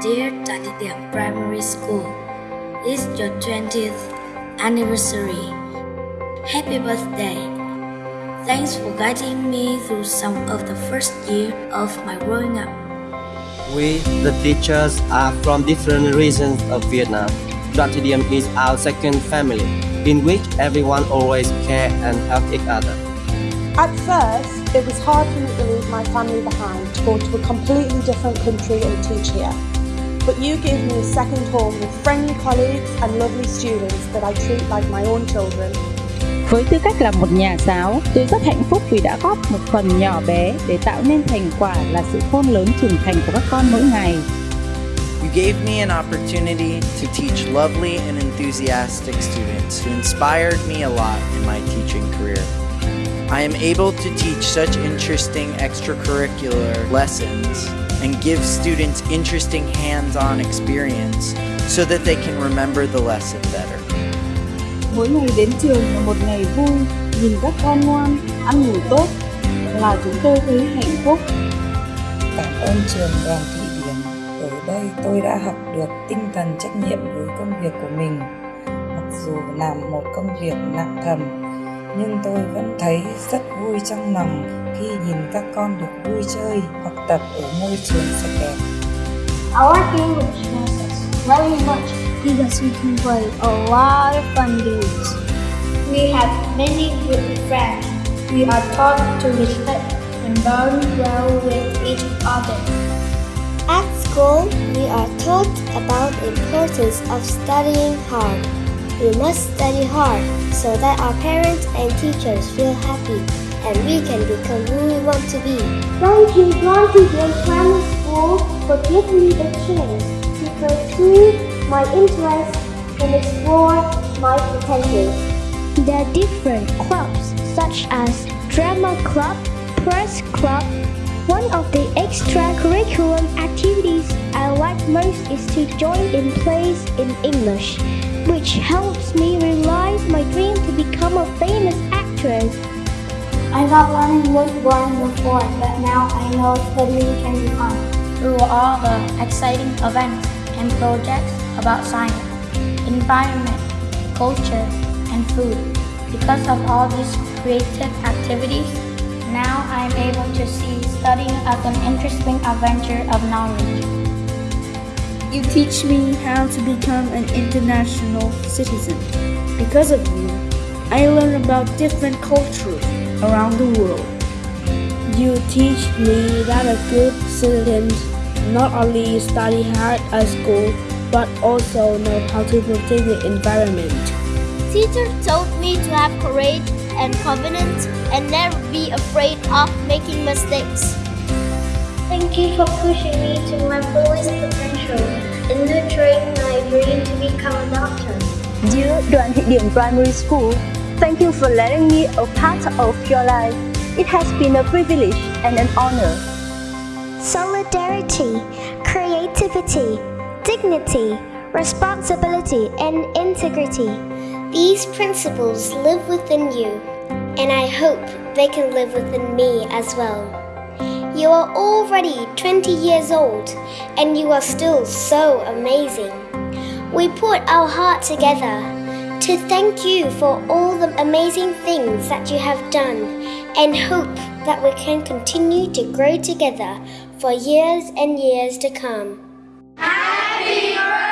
Dear Tatidiam Primary School, it's your 20th anniversary. Happy birthday! Thanks for guiding me through some of the first year of my growing up. We, the teachers, are from different regions of Vietnam. Tratidium is our second family, in which everyone always care and help each other. At first, it was hard for me to leave my family behind to go to a completely different country and teach here. But you gave me a second home with friendly colleagues and lovely students that I treat like my own children. Với tư cách là một nhà giáo, tôi rất hạnh phúc vì đã góp một phần nhỏ bé để tạo nên thành quả là sự khôn lớn trưởng thành của các con mỗi ngày. You gave me an opportunity to teach lovely and enthusiastic students who inspired me a lot in my teaching career. I am able to teach such interesting extracurricular lessons and give students interesting hands-on experience so that they can remember the lesson better. Mỗi ngày đến trường là một ngày vui, nhìn các con ngoan, ăn ngủ tốt là chúng tôi thấy hạnh phúc. Cảm ơn trường đoàn thị điểm. Ở đây tôi đã học được tinh thần trách nhiệm với công việc của mình. Mặc dù làm một công việc nặng thầm, nhưng tôi vẫn thấy rất vui trong lòng khi nhìn các con được vui chơi, học tập ở môi trường sạch đẹp. I like English very much because we can play a lot of fun games. We have many good friends. We are taught to respect and bond well with each other. At school, we are taught about the importance of studying hard. We must study hard so that our parents and teachers feel happy and we can become who we want to be. Thank you, Blanty Primary School, for giving me the chance to pursue my interests and explore my potential. There are different clubs such as drama club, press club. One of the extracurricular activities I like most is to join in plays in English, which helps me realize my dream to become a famous actress. I thought learning was boring before, but now I know studying can be fun. Through all the exciting events and projects about science, environment, culture, and food. Because of all these creative activities, now I am able to see studying as an interesting adventure of knowledge. You teach me how to become an international citizen. Because of you, I learn about different cultures around the world. You teach me that a good citizen not only study hard at school, but also know how to protect the environment. Teacher told me to have courage and confidence and never be afraid of making mistakes. Thank you for pushing me to my fullest potential and nurturing my dream to become a doctor. Dear Đoàn Thị Điểm Primary School, thank you for letting me a part of your life. It has been a privilege and an honor. Solidarity, creativity, dignity, responsibility, and integrity. These principles live within you, and I hope they can live within me as well. You are already 20 years old, and you are still so amazing. We put our heart together to thank you for all the amazing things that you have done and hope that we can continue to grow together for years and years to come. Happy birthday!